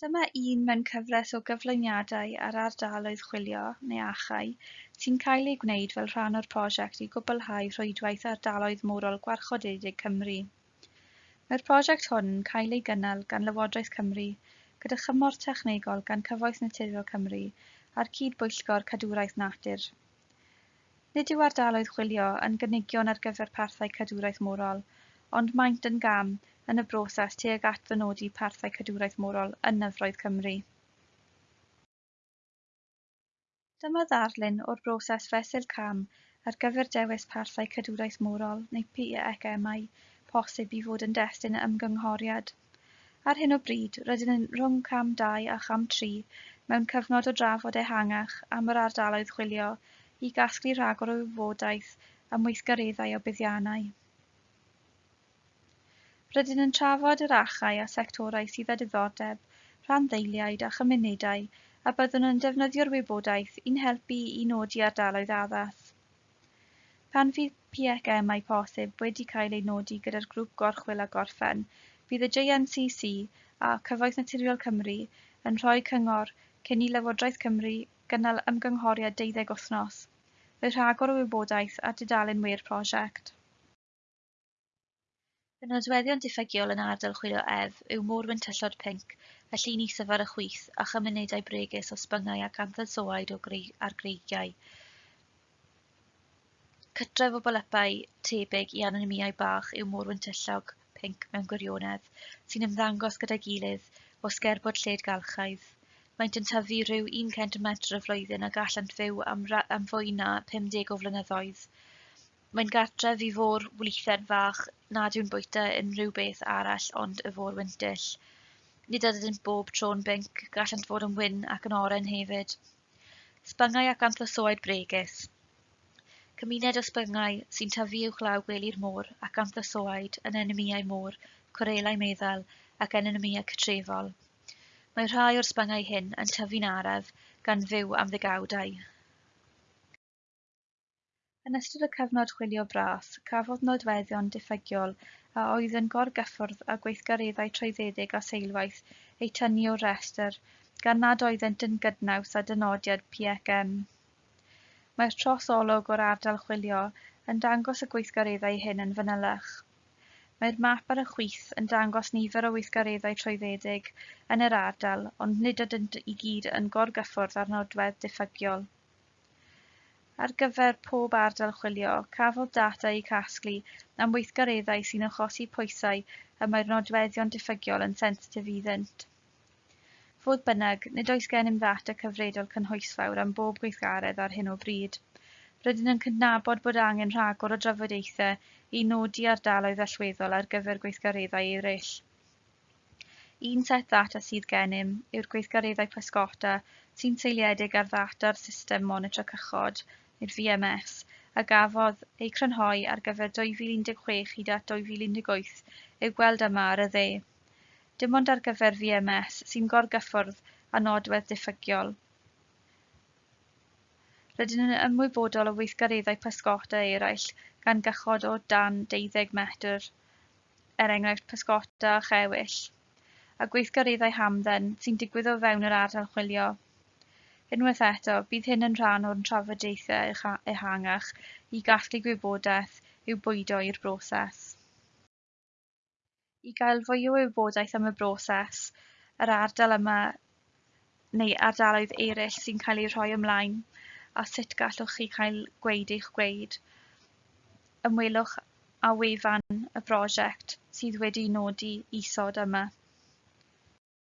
Dyma un mewn cyfres o gyflwyniadau ar ardaloedd chwilio neu achau sy'n cael ei gwneud fel rhan o'r prosiect i gwblhau rhwydwaith ardaloedd morol Gwarchodedig Cymru. Mae'r prosiect hwn yn cael ei gynnal gan Lywodraeth Cymru gyda chymor technegol gan Cyfoeth Naturiol Cymru a'r Cydbwyllgor Cadwraeth Natur. Nid yw ardaloedd chwilio yn gynigion ar gyfer parthau cadwraeth morol, ond maent yn gam yn y broses tuag at dynodi parthau cadwraeth morol yn nyfroedd Cymru. Dyma ddarlun o'r broses fesul cam ar gyfer dewis parthau cadwraeth morol neu PECMI posib i fod yn destun ymgynghoriad. Ar hyn o bryd, rydyn yn rhwng cam 2 a cham 3 mewn cyfnod o drafod ehangach am yr ardaloedd chwilio i gasglu rhagor o wybodaeth am weithgareddau o buddiannau. Rydyn yn trafod yr achau a sectorau sydd â diddordeb, rhanddeiliad a chymunedau a byddwn yn defnyddio'r wybodaeth i'n helpu i nodi ardaloedd addas. Pan fydd PFM ai posib wedi cael ei nodi gyda'r grŵp gorchwil a gorffen, bydd y JNCC a Cyfoeth Naturiol Cymru yn rhoi cyngor cyn i Lywodraeth Cymru gynnal ymgynghoriad 12 wythnos, roedd rhagor o wybodaeth a dudalen wir prosiect. Y nodweddion diffygiol yn ardal chwilio ef yw môr tyllod pinc, y llun isaf ar y chwith, a chymunedau bregus o sbyngau ac anthysoaid o greu ar greigiau. Cytref o bolypau tebyg i anonimiau bach yw môr tyllog pinc mewn gwirionedd, sy'n ymddangos gyda'i gilydd o sgerbod lled galchaidd. Maent yn tyfu rhyw 1 cm y flwyddyn a gallant fyw am, am fwy na 50 o flynyddoedd. Mae'n gartref i fôr wlithen fach, nad yw'n bwyta unrhyw beth arall ond y fôr wintyll. Nid ydynt bob tro'n binc, gallant fod yn wyn ac yn oren hefyd. Sbyngau ac anthlysoed bregus. Cymuned o sbyngau sy'n tyfu uwchlaw gwely'r môr ac anthlysoed yn enemiau môr, corelau meddal ac yn enemiau cytrefol. Mae rhai o'r sbyngau hyn yn tyfu'n araf gan fyw am ddigawdau. Yn ystod y cyfnod chwilio bras, cafodd nodweddion diffygiol a oedd yn gorgyffwrdd â gweithgareddau trwyddedig a seilwaith eu tynnu o'r restr, gan nad oeddent yn gydnaws â dynodiad PECM. Mae'r trosolwg o'r ardal chwilio yn dangos y gweithgareddau hyn yn fanylach. Mae'r map ar y chwith yn dangos nifer o weithgareddau trwyddedig yn yr ardal, ond nid ydynt i gyd yn gorgyffwrdd â'r nodwedd diffygiol. Ar gyfer pob ardal chwilio, cafodd data eu casglu am weithgareddau sy'n achosi pwysau y mae'r nodweddion diffygiol yn sensitif iddynt. Fodd bynnag, nid oes gennym ddata cyfredol cynhwysfawr am bob gweithgaredd ar hyn o bryd. Rydyn yn cydnabod bod angen rhagor o drafodaethau i nodi ardaloedd allweddol ar gyfer gweithgareddau eraill. Un set ddata sydd gennym yw'r gweithgareddau pysgota sy'n seiliedig ar ddata'r system monitro cychod i'r VMS, a gafodd ei crynhoi ar gyfer 2016 hyd at 2018 i'w gweld yma ar y dde. Dim ond ar gyfer VMS sy'n gorgyffwrdd â nodwedd diffygiol. Rydyn yn ymwybodol o weithgareddau pysgota eraill gan gychod o dan 12 metr, er enghraifft pysgota a chewyll, a gweithgareddau hamdden sy'n digwydd o fewn yr ardal chwilio. Unwaith eto, bydd hyn yn rhan o'n trafodaethau ehangach i gasglu gwybodaeth i'w bwydo i'r broses. I gael fwy o wybodaeth am y broses, yr ardal yma neu ardaloedd eraill sy'n cael eu rhoi ymlaen a sut gallwch chi cael gweud eich gweud. Ymwelwch â wefan y brosiect sydd wedi nodi isod yma.